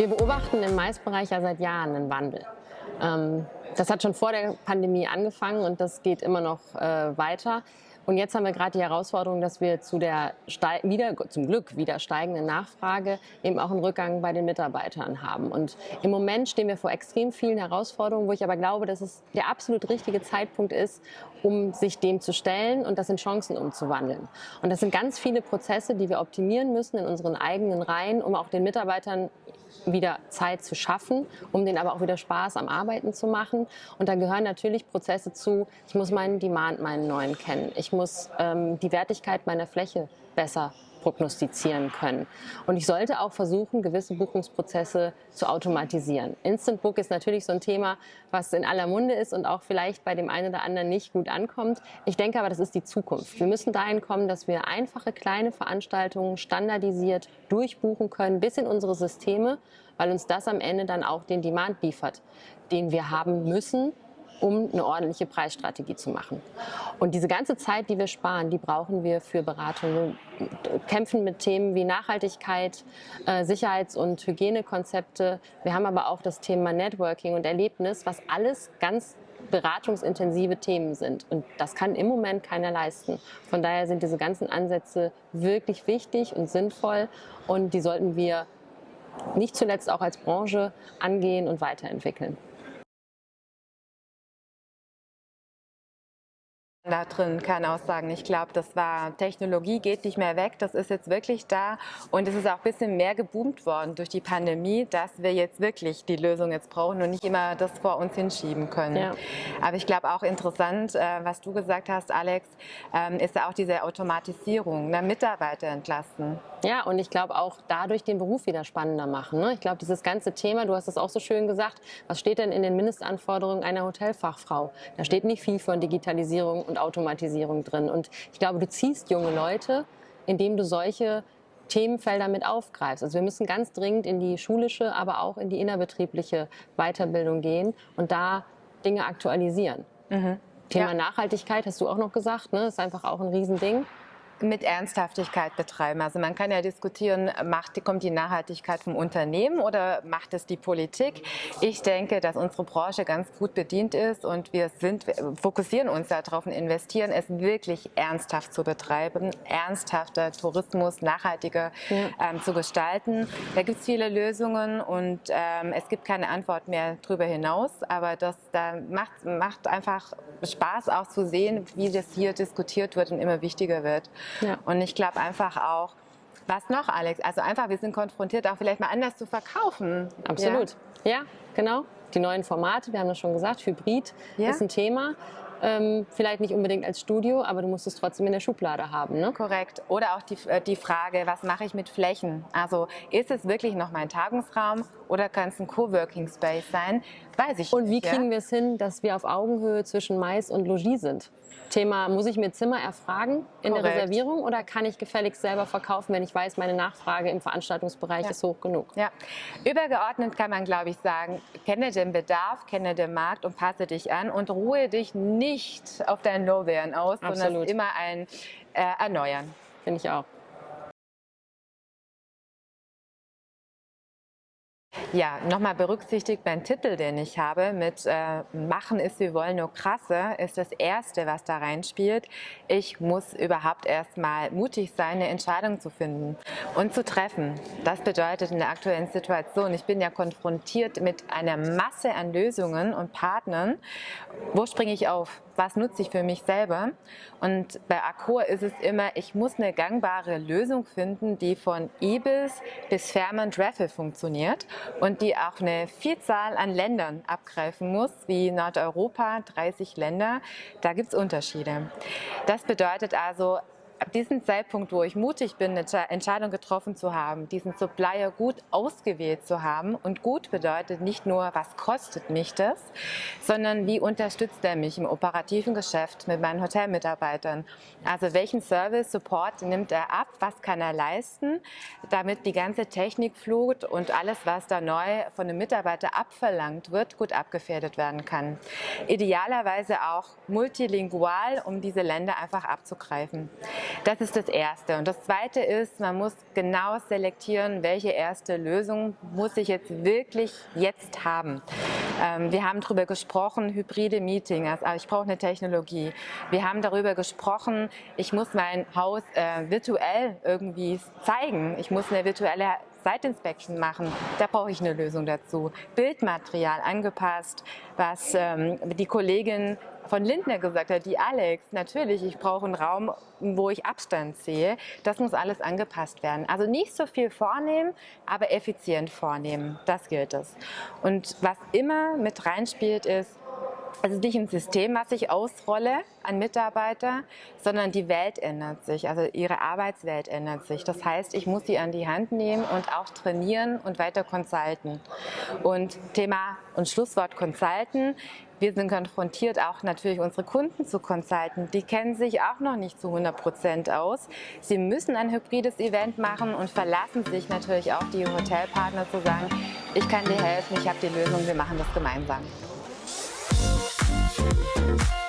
Wir beobachten im Maisbereich ja seit Jahren einen Wandel. Ähm, das hat schon vor der Pandemie angefangen und das geht immer noch äh, weiter. Und jetzt haben wir gerade die Herausforderung, dass wir zu der wieder, zum Glück wieder steigenden Nachfrage eben auch einen Rückgang bei den Mitarbeitern haben. Und im Moment stehen wir vor extrem vielen Herausforderungen, wo ich aber glaube, dass es der absolut richtige Zeitpunkt ist, um sich dem zu stellen und das in Chancen umzuwandeln. Und das sind ganz viele Prozesse, die wir optimieren müssen in unseren eigenen Reihen, um auch den Mitarbeitern wieder Zeit zu schaffen, um denen aber auch wieder Spaß am Arbeiten zu machen. Und da gehören natürlich Prozesse zu, ich muss meinen Demand, meinen neuen kennen. Ich muss ähm, die Wertigkeit meiner Fläche besser prognostizieren können. Und ich sollte auch versuchen, gewisse Buchungsprozesse zu automatisieren. Instant Book ist natürlich so ein Thema, was in aller Munde ist und auch vielleicht bei dem einen oder anderen nicht gut ankommt. Ich denke aber, das ist die Zukunft. Wir müssen dahin kommen, dass wir einfache kleine Veranstaltungen standardisiert durchbuchen können bis in unsere Systeme, weil uns das am Ende dann auch den Demand liefert, den wir haben müssen, um eine ordentliche Preisstrategie zu machen. Und diese ganze Zeit, die wir sparen, die brauchen wir für Beratung. Wir kämpfen mit Themen wie Nachhaltigkeit, äh, Sicherheits- und Hygienekonzepte. Wir haben aber auch das Thema Networking und Erlebnis, was alles ganz beratungsintensive Themen sind. Und das kann im Moment keiner leisten. Von daher sind diese ganzen Ansätze wirklich wichtig und sinnvoll und die sollten wir nicht zuletzt auch als Branche angehen und weiterentwickeln. Da drin kann auch sagen, ich glaube, das war Technologie geht nicht mehr weg, das ist jetzt wirklich da und es ist auch ein bisschen mehr geboomt worden durch die Pandemie, dass wir jetzt wirklich die Lösung jetzt brauchen und nicht immer das vor uns hinschieben können. Ja. Aber ich glaube auch interessant, äh, was du gesagt hast, Alex, ähm, ist auch diese Automatisierung, ne, Mitarbeiter entlasten. Ja, und ich glaube auch dadurch den Beruf wieder spannender machen. Ne? Ich glaube, dieses ganze Thema, du hast es auch so schön gesagt, was steht denn in den Mindestanforderungen einer Hotelfachfrau? Da steht nicht viel von Digitalisierung und Automatisierung drin. Und ich glaube, du ziehst junge Leute, indem du solche Themenfelder mit aufgreifst. Also wir müssen ganz dringend in die schulische, aber auch in die innerbetriebliche Weiterbildung gehen und da Dinge aktualisieren. Mhm. Thema ja. Nachhaltigkeit hast du auch noch gesagt, ne? ist einfach auch ein Riesending mit Ernsthaftigkeit betreiben. Also man kann ja diskutieren, macht, kommt die Nachhaltigkeit vom Unternehmen oder macht es die Politik? Ich denke, dass unsere Branche ganz gut bedient ist und wir sind, fokussieren uns darauf und investieren, es wirklich ernsthaft zu betreiben, ernsthafter Tourismus, nachhaltiger ja. ähm, zu gestalten. Da gibt es viele Lösungen und ähm, es gibt keine Antwort mehr darüber hinaus, aber das da macht, macht einfach Spaß auch zu sehen, wie das hier diskutiert wird und immer wichtiger wird. Ja. Und ich glaube einfach auch, was noch, Alex? Also einfach, wir sind konfrontiert, auch vielleicht mal anders zu verkaufen. Absolut. Ja, ja genau. Die neuen Formate, wir haben das schon gesagt, Hybrid ja. ist ein Thema. Ähm, vielleicht nicht unbedingt als Studio, aber du musst es trotzdem in der Schublade haben. Ne? Korrekt. Oder auch die, äh, die Frage, was mache ich mit Flächen? Also ist es wirklich noch mein Tagungsraum oder kann es ein Coworking Space sein? Weiß ich Und wie kriegen ja? wir es hin, dass wir auf Augenhöhe zwischen Mais und Logis sind? Thema, muss ich mir Zimmer erfragen in Korrekt. der Reservierung oder kann ich gefälligst selber verkaufen, wenn ich weiß, meine Nachfrage im Veranstaltungsbereich ja. ist hoch genug? Ja, übergeordnet kann man, glaube ich, sagen, kenne den Bedarf, kenne den Markt und passe dich an und ruhe dich nicht auf deinen Lorbeeren aus, Absolut. sondern immer ein äh, Erneuern. Finde ich auch. Ja, nochmal berücksichtigt, mein Titel, den ich habe mit äh, Machen ist, wir wollen nur krasse, ist das Erste, was da reinspielt. Ich muss überhaupt erstmal mutig sein, eine Entscheidung zu finden und zu treffen. Das bedeutet in der aktuellen Situation, ich bin ja konfrontiert mit einer Masse an Lösungen und Partnern. Wo springe ich auf? Was nutze ich für mich selber. Und bei Accor ist es immer, ich muss eine gangbare Lösung finden, die von Ibis bis Fairmont Raffle funktioniert und die auch eine Vielzahl an Ländern abgreifen muss, wie Nordeuropa, 30 Länder. Da gibt es Unterschiede. Das bedeutet also, ab diesem Zeitpunkt, wo ich mutig bin, eine Entscheidung getroffen zu haben, diesen Supplier gut ausgewählt zu haben und gut bedeutet nicht nur, was kostet mich das, sondern wie unterstützt er mich im operativen Geschäft mit meinen Hotelmitarbeitern. Also welchen Service, Support nimmt er ab, was kann er leisten, damit die ganze Technikflut und alles, was da neu von einem Mitarbeiter abverlangt wird, gut abgefährdet werden kann. Idealerweise auch multilingual, um diese Länder einfach abzugreifen. Das ist das Erste. Und das Zweite ist, man muss genau selektieren, welche erste Lösung muss ich jetzt wirklich jetzt haben. Ähm, wir haben darüber gesprochen, hybride Meetings, also ich brauche eine Technologie. Wir haben darüber gesprochen, ich muss mein Haus äh, virtuell irgendwie zeigen. Ich muss eine virtuelle Site Inspection machen, da brauche ich eine Lösung dazu. Bildmaterial angepasst, was ähm, die Kollegin von Lindner gesagt hat, die Alex, natürlich, ich brauche einen Raum, wo ich Abstand sehe. Das muss alles angepasst werden. Also nicht so viel vornehmen, aber effizient vornehmen. Das gilt es. Und was immer mit reinspielt, ist, es ist nicht ein System, was ich ausrolle an Mitarbeiter, sondern die Welt ändert sich, also ihre Arbeitswelt ändert sich. Das heißt, ich muss sie an die Hand nehmen und auch trainieren und weiter consulten. Und Thema und Schlusswort Consulten. Wir sind konfrontiert, auch natürlich unsere Kunden zu consulten. Die kennen sich auch noch nicht zu 100 Prozent aus. Sie müssen ein hybrides Event machen und verlassen sich natürlich auf die Hotelpartner zu sagen, ich kann dir helfen, ich habe die Lösung, wir machen das gemeinsam. Bye.